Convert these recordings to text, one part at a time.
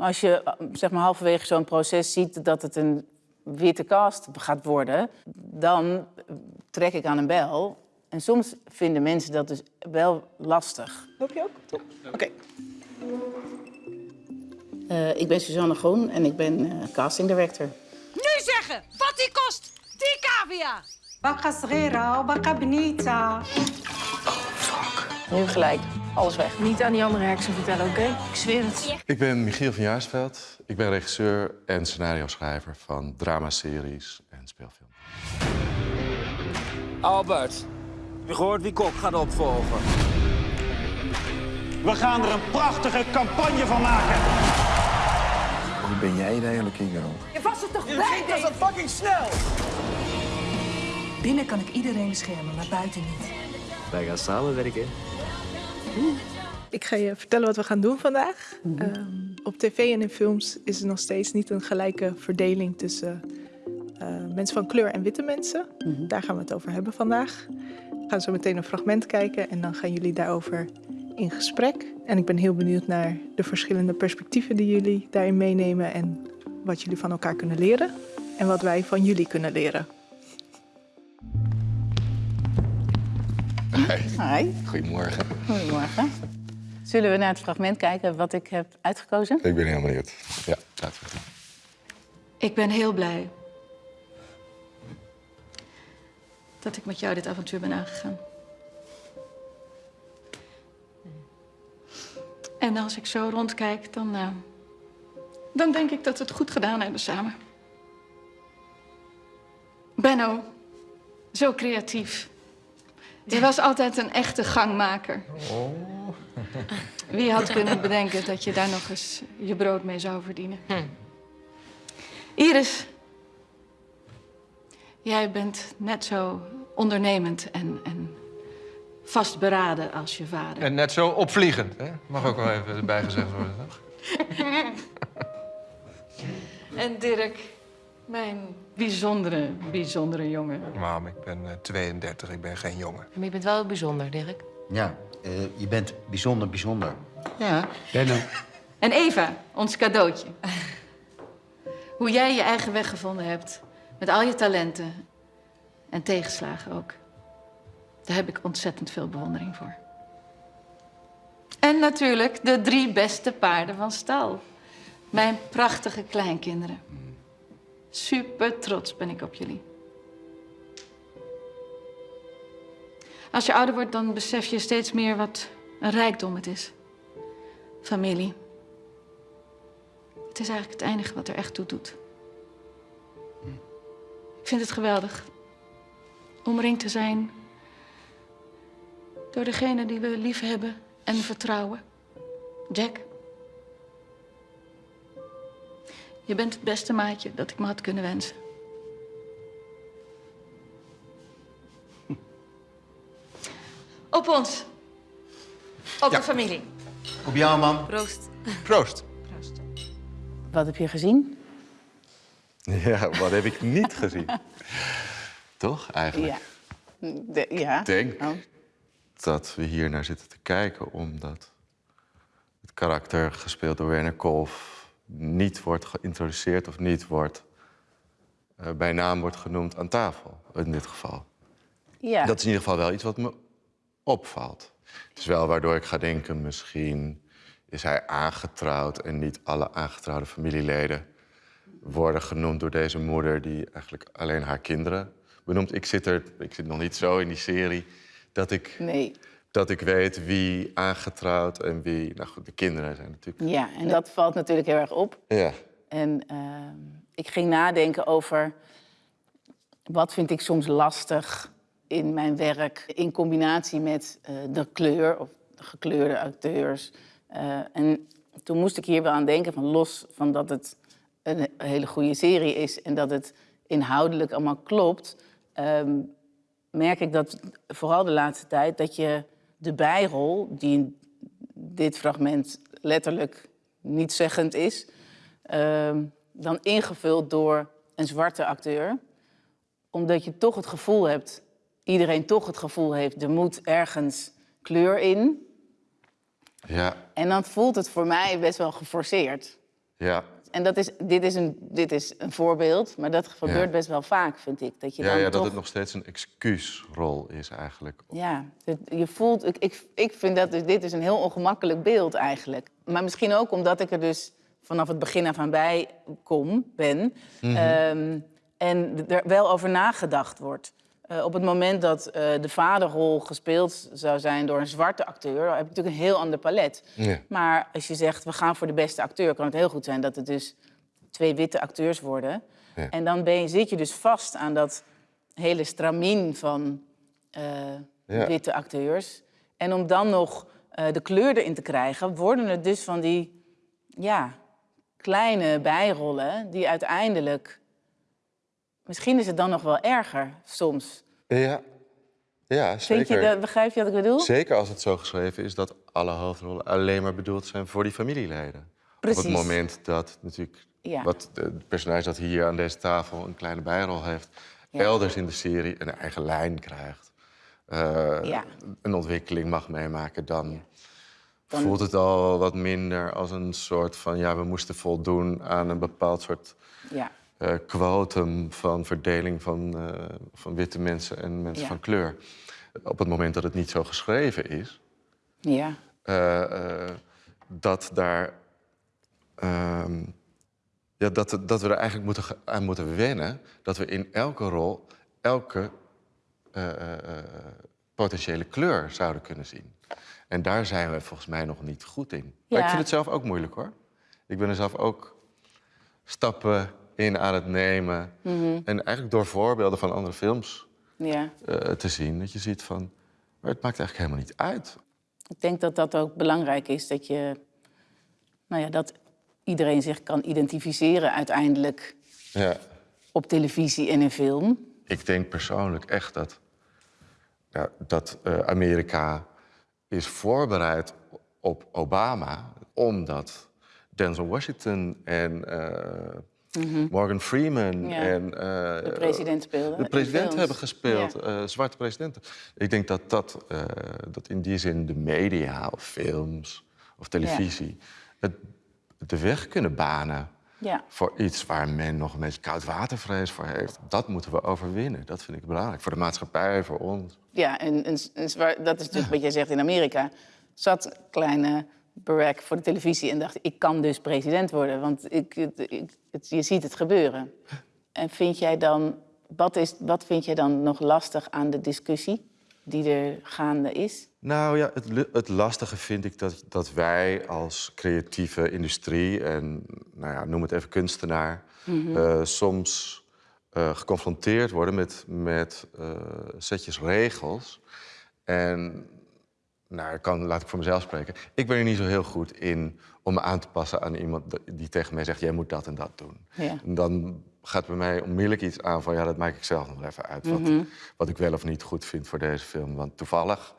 Maar als je eh, zeg maar, halverwege zo'n proces ziet dat het een witte cast gaat worden, dan trek ik aan een bel. En soms vinden mensen dat dus wel lastig. Loop je ook? Top. Oké. Eh, ik ben Suzanne Groen en ik ben eh, casting director. Nu zeggen wat die kost, die cavia. Baka srera, baka benita. Nu gelijk, alles weg. Niet aan die andere heksen vertellen, oké? Ik zweer het. Ik ben Michiel van Jaarsveld. Ik ben regisseur en scenario-schrijver van dramaseries en speelfilms. Albert, heb je gehoord wie Kok gaat opvolgen? We gaan er een prachtige campagne van maken. Wie ben jij eigenlijk, Ingo? Je was er toch bij? Dat is fucking snel! Binnen kan ik iedereen beschermen, maar buiten niet. Wij gaan samenwerken. Ik ga je vertellen wat we gaan doen vandaag. Ehm, op tv en in films is er nog steeds niet een gelijke verdeling tussen eh, mensen van kleur en witte mensen. Daar gaan we het over hebben vandaag. We gaan zo meteen een fragment kijken en dan gaan jullie daarover in gesprek. En ik ben heel benieuwd naar de verschillende perspectieven die jullie daarin meenemen en wat jullie van elkaar kunnen leren en wat wij van jullie kunnen leren. Hi, Goedemorgen. goedemorgen. Zullen we naar het fragment kijken wat ik heb uitgekozen? Ik ben heel benieuwd. Ja, laten we het doen. Ik ben heel blij dat ik met jou dit avontuur ben aangegaan. En als ik zo rondkijk, dan, eh, dan denk ik dat we het goed gedaan hebben samen. Benno, zo creatief. Je was altijd een echte gangmaker. Wie had kunnen bedenken dat je daar nog eens je brood mee zou verdienen? Iris, jij bent net zo ondernemend en, en vastberaden als je vader. En net zo opvliegend, hè? Mag ook wel even erbij gezegd worden, toch? En Dirk, mijn bijzondere, bijzondere jongen. Mam, ik ben eh, 32, ik ben geen jongen. Maar je bent wel bijzonder, Dirk. Ja, eh, je bent bijzonder, bijzonder. Ja. Benno. En Eva, ons cadeautje. Hoe jij je eigen weg gevonden hebt, met al je talenten en tegenslagen ook. Daar heb ik ontzettend veel bewondering voor. En natuurlijk de drie beste paarden van stal. Mijn prachtige kleinkinderen. Super trots ben ik op jullie. Als je ouder wordt, dan besef je steeds meer wat een rijkdom het is. Familie. Het is eigenlijk het enige wat er echt toe doet. Ik vind het geweldig. Omringd te zijn door degene die we lief hebben en vertrouwen. Jack. Je bent het beste maatje dat ik me had kunnen wensen. Op ons. Op de familie. Op jou, man. Proost. Proost. Wat heb je gezien? Ja, wat heb ik niet gezien? Toch, eigenlijk? Ja. De- ja. Ik denk Oh. dat we hier naar zitten te kijken omdat het karakter gespeeld door Werner Kolf niet wordt geïntroduceerd of niet wordt eh, bij naam wordt genoemd aan tafel, in dit geval. Ja. Dat is in ieder geval wel iets wat me opvalt. Het is wel waardoor ik ga denken, misschien is hij aangetrouwd en niet alle aangetrouwde familieleden worden genoemd door deze moeder die eigenlijk alleen haar kinderen benoemt. Ik zit, er, ik zit nog niet zo in die serie dat ik, Nee. Dat ik weet wie aangetrouwd en wie... Nou goed, de kinderen zijn natuurlijk... Ja, en dat valt natuurlijk heel erg op. Ja, En ehm, ik ging nadenken over wat vind ik soms lastig in mijn werk in combinatie met eh, de kleur of de gekleurde acteurs. Eh, en toen moest ik hier wel aan denken, van los van dat het een hele goede serie is en dat het inhoudelijk allemaal klopt, ehm, merk ik dat vooral de laatste tijd dat je de bijrol, die in dit fragment letterlijk niet zeggend is, ehm, dan ingevuld door een zwarte acteur. Omdat je toch het gevoel hebt, iedereen toch het gevoel heeft, er moet ergens kleur in. ja, En dan voelt het voor mij best wel geforceerd. Ja, En dat is, dit, is een, dit is een voorbeeld, maar dat gebeurt Ja. best wel vaak, vind ik. Dat je ja, dan ja dat het nog steeds een excuusrol is eigenlijk. Ja, het- je voelt, ik, ik, ik vind dat dus, dit is een heel ongemakkelijk beeld eigenlijk. Maar misschien ook omdat ik er dus vanaf het begin af aan bij kom, ben. Mhm. Ehm, en er wel over nagedacht wordt. Eh, op het moment dat eh, de vaderrol gespeeld zou zijn door een zwarte acteur... dan heb je natuurlijk een heel ander palet. Ja. Maar als je zegt, we gaan voor de beste acteur... kan het heel goed zijn dat het dus twee witte acteurs worden. Ja. En dan ben je, zit je dus vast aan dat hele stramien van eh, Ja. witte acteurs. En om dan nog de kleur erin te krijgen... worden het dus van die ja, kleine bijrollen... die uiteindelijk... Misschien is het dan nog wel erger soms. Ja, ja zeker. Je dat, begrijp je wat ik bedoel? Zeker als het zo geschreven is dat alle hoofdrollen alleen maar bedoeld zijn voor die familieleden. Op Precies. het moment dat natuurlijk Ja. wat het personage dat hier aan deze tafel een kleine bijrol heeft, Ja. elders in de serie een eigen lijn krijgt, eh, Ja. een ontwikkeling mag meemaken, dan, Dan- voelt het al wat minder als een soort van ja, we moesten voldoen aan een bepaald soort Ja. Eh quotum van verdeling van, eh, van witte mensen en mensen Ja. van kleur. Op het moment dat het niet zo geschreven is, Ja. eh, dat daar. ehm, ja, dat, dat we er eigenlijk moeten, aan moeten wennen. Dat we in elke rol elke potentiële kleur zouden kunnen zien. En daar zijn we volgens mij nog niet goed in. Maar ik vind het zelf ook moeilijk hoor. Ik ben er zelf ook stappen in aan het nemen. Mhm. En eigenlijk door voorbeelden van andere films ja. eh, te zien, dat je ziet van. Maar het maakt eigenlijk helemaal niet uit. Ik denk dat dat ook belangrijk is, dat je... Nou ja, dat iedereen zich kan identificeren uiteindelijk Ja. op televisie en in film. Ik denk persoonlijk echt dat, ja, dat eh, Amerika is voorbereid op Obama, omdat Denzel Washington en eh, Morgan Freeman Mhm. Ja. en eh, De president speelde. de president hebben gespeeld, Ja. eh, zwarte presidenten. Ik denk dat, dat, eh, dat in die zin de media of films of televisie het, de weg kunnen banen Ja. voor iets waar men nog een beetje koudwatervrees voor heeft. Dat moeten we overwinnen. Dat vind ik belangrijk. Voor de maatschappij, voor ons. Ja, en, en, en dat is natuurlijk wat jij zegt in Amerika. Zat kleine Barack voor de televisie en dacht... ik kan dus president worden, want ik, het- ik, het, je ziet het gebeuren. En vind jij dan, wat, is, wat vind jij dan nog lastig aan de discussie die er gaande is? Nou ja, het, het lastige vind ik dat, dat wij als creatieve industrie... en nou ja, noem het even kunstenaar... eh, soms eh, geconfronteerd worden met, met eh, setjes regels. En nou, ik kan, laat ik voor mezelf spreken. Ik ben er niet zo heel goed in om me aan te passen aan iemand die tegen mij zegt... jij moet dat en dat doen. Ja. En dan gaat bij mij onmiddellijk iets aan van... ja, dat maak ik zelf nog even uit. Wat, Mhm. wat ik wel of niet goed vind voor deze film. Want toevallig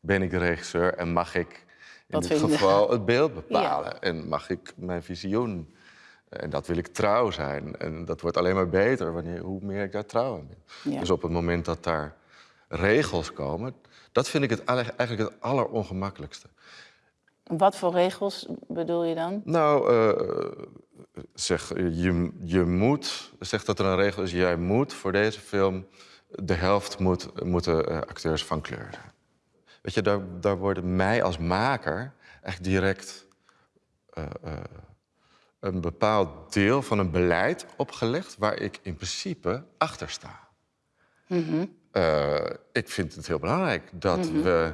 ben ik de regisseur en mag ik in dit geval het beeld bepalen. En mag ik mijn visioen... En dat wil ik trouw zijn. En dat wordt alleen maar beter wanneer, hoe meer ik daar trouw aan ben. Ja. Dus op het moment dat daar regels komen... dat vind ik het eigenlijk het allerongemakkelijkste. Wat voor regels bedoel je dan? Nou, eh, zeg, je, je moet, zeg dat er een regel is, jij moet voor deze film de helft moet, moeten eh, acteurs van kleur zijn. Weet je, daar, daar worden mij als maker echt direct eh, een bepaald deel van een beleid opgelegd waar ik in principe achter sta. Eh, ik vind het heel belangrijk dat we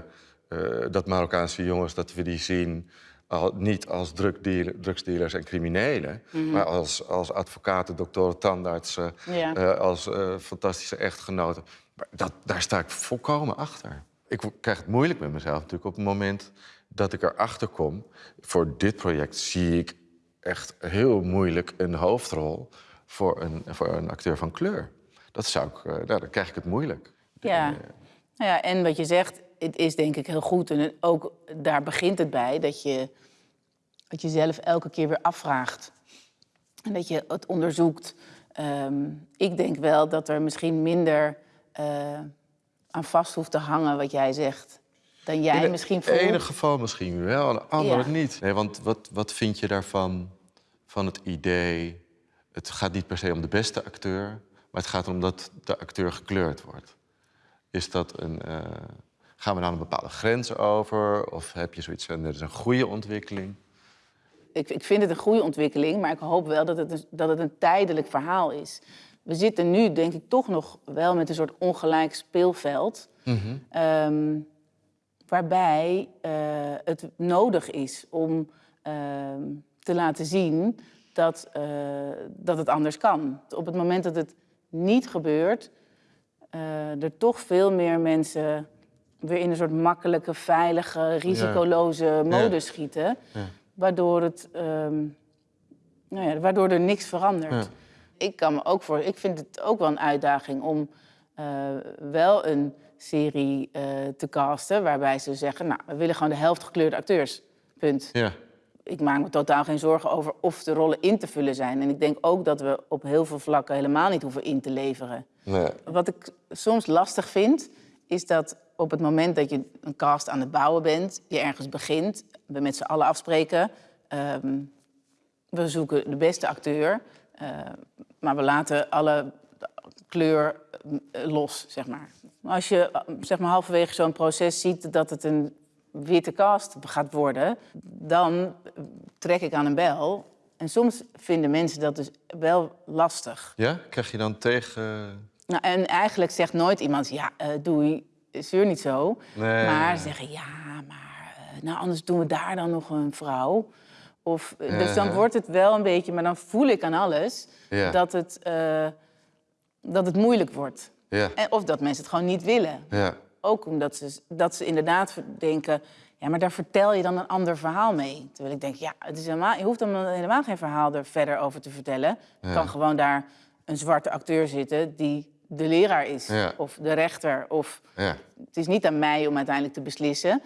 eh, dat Marokkaanse jongens dat we die zien al, niet als drugdealer, drugsdealers en criminelen, maar als, als advocaten, doktoren, tandartsen, Ja. eh, als fantastische echtgenoten. Dat, daar sta ik volkomen achter. Ik krijg het moeilijk met mezelf natuurlijk op het moment dat ik erachter kom. Voor dit project zie ik echt heel moeilijk een hoofdrol voor een, voor een acteur van kleur. Dat zou ik, eh, nou, dan krijg ik het moeilijk. Ja. Nou ja, en wat je zegt, het is denk ik heel goed. En ook daar begint het bij dat je het jezelf elke keer weer afvraagt. En dat je het onderzoekt. Ehm, ik denk wel dat er misschien minder eh, aan vast hoeft te hangen wat jij zegt. Dan jij In misschien het voelt. ene geval misschien wel, in het andere Ja. niet. Nee, want wat, wat vind je daarvan van het idee... het gaat niet per se om de beste acteur... maar het gaat erom dat de acteur gekleurd wordt. Is dat een, uh, gaan we dan een bepaalde grens over? Of heb je zoiets van, dit is een goede ontwikkeling? Ik, ik vind het een goede ontwikkeling, maar ik hoop wel dat het, een, dat het een tijdelijk verhaal is. We zitten nu, denk ik, toch nog wel met een soort ongelijk speelveld. Mm -hmm. um, waarbij uh, het nodig is om uh, te laten zien dat, uh, dat het anders kan. Op het moment dat het niet gebeurt, er toch veel meer mensen weer in een soort makkelijke, veilige, risicoloze ja. modus ja. schieten. Ja. Waardoor, het, um, nou ja, waardoor er niks verandert. Ik kan me ook voor. Ik vind het ook wel een uitdaging om wel een serie uh, te casten... waarbij ze zeggen, nou, we willen gewoon de helft gekleurde acteurs. Punt. Ja. Ik maak me totaal geen zorgen over of de rollen in te vullen zijn. En ik denk ook dat we op heel veel vlakken helemaal niet hoeven in te leveren. Nee. Wat ik soms lastig vind, is dat op het moment dat je een cast aan het bouwen bent... je ergens begint, we met z'n allen afspreken... Um, we zoeken de beste acteur, uh, maar we laten alle kleur los, zeg maar. Als je zeg maar, halverwege zo'n proces ziet dat het een witte cast gaat worden, dan trek ik aan een bel. En soms vinden mensen dat dus wel lastig. Ja? Krijg je dan tegen... Nou, en eigenlijk zegt nooit iemand, ja, uh, doei, zeur niet zo. Nee. Maar ze zeggen, ja, maar uh, nou, anders doen we daar dan nog een vrouw. Of, uh, dus dan wordt het wel een beetje, maar dan voel ik aan alles ja. dat, het, dat het moeilijk wordt. Ja. En, of dat mensen het gewoon niet willen. Ja. Ook omdat ze, dat ze inderdaad denken... ja, maar daar vertel je dan een ander verhaal mee. Terwijl ik denk, ja, het is helemaal, je hoeft dan helemaal geen verhaal er verder over te vertellen. Je Ja. kan gewoon daar een zwarte acteur zitten die de leraar is. Ja. Of de rechter. Of, Ja. het is niet aan mij om uiteindelijk te beslissen.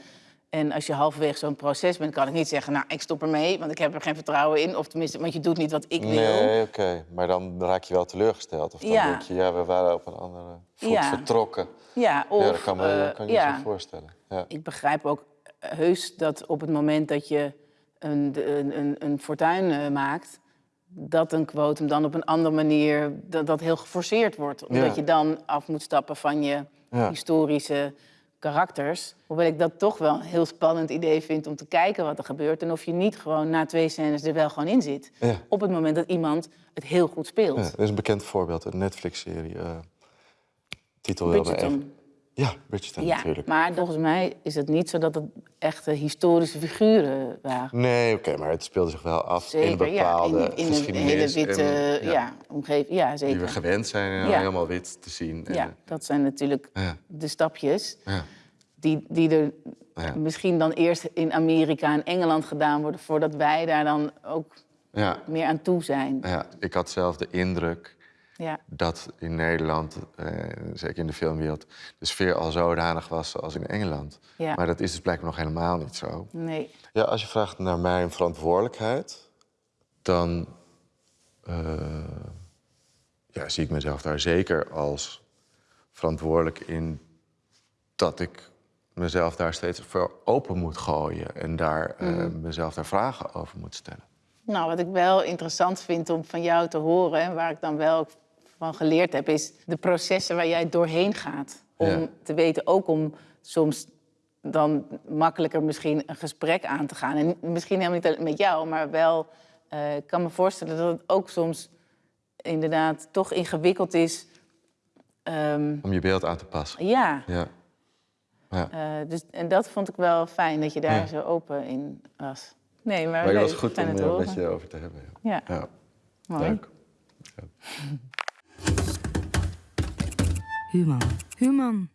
En als je halverwege zo'n proces bent, kan ik niet zeggen... nou, ik stop ermee, want ik heb er geen vertrouwen in. Of tenminste, want je doet niet wat ik wil. Nee, oké. Maar dan raak je wel teleurgesteld. Of dan Ja. denk je, ja, we waren op een andere voet Ja. vertrokken. Ja, of... ja, dat kan, me, eh, kan je ja. voorstellen. Ja. Ik begrijp ook heus dat op het moment dat je een, een, een, een fortuin eh, maakt... dat een quotum dan op een andere manier dat, dat heel geforceerd wordt. Omdat je dan af moet stappen van je historische karakters. Hoewel ik dat toch wel een heel spannend idee vind om te kijken wat er gebeurt... en of je niet gewoon na twee scènes er wel gewoon in zit. Ja. Op het moment dat iemand het heel goed speelt. Ja, er is een bekend voorbeeld, een Netflix-serie. eh, titel Bridgerton. Ja, Bridgerton Ja, natuurlijk. maar volgens mij is het niet zo dat het echte historische figuren waren. Nee, oké, maar het speelde zich wel af in een Zeker, bepaalde ja, in, in een hele witte en, ja. omgeving. Ja, zeker. Die we gewend zijn en helemaal wit te zien. En, Ja, dat zijn natuurlijk de stapjes Ja. die, die er misschien dan eerst in Amerika en Engeland gedaan worden... voordat wij daar dan ook meer aan toe zijn. Ja, ik had zelf de indruk Ja. dat in Nederland, eh, zeker in de filmwereld, de sfeer al zodanig was zoals in Engeland. Ja. Maar dat is dus blijkbaar nog helemaal niet zo. Nee. Ja, als je vraagt naar mijn verantwoordelijkheid, dan eh, ja, zie ik mezelf daar zeker als verantwoordelijk in dat ik mezelf daar steeds voor open moet gooien en daar eh, Mhm. mezelf daar vragen over moet stellen. Nou, wat ik wel interessant vind om van jou te horen... en waar ik dan wel van geleerd heb... is de processen waar jij doorheen gaat. Om Ja. te weten, ook om soms dan makkelijker misschien een gesprek aan te gaan. En misschien helemaal niet met jou, maar wel... eh, ik kan me voorstellen dat het ook soms inderdaad toch ingewikkeld is... ehm, Om je beeld aan te passen. ja, Ja. Ja. eh, dus, en dat vond ik wel fijn, dat je daar Ja. zo open in was. Nee, maar, Maar het was goed om het horen. met je over te hebben. Ja. Ja. Leuk. Human. Human.